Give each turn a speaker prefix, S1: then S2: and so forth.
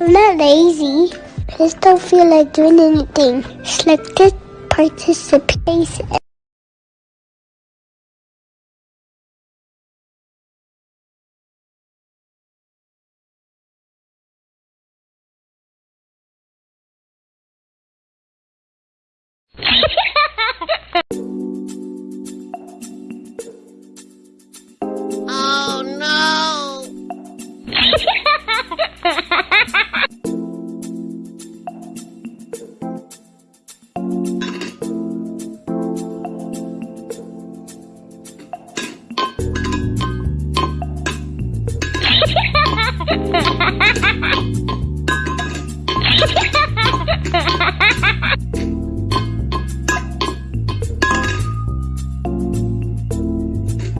S1: I'm not lazy. I just don't feel like doing anything. Selected participation. Ha ha ha!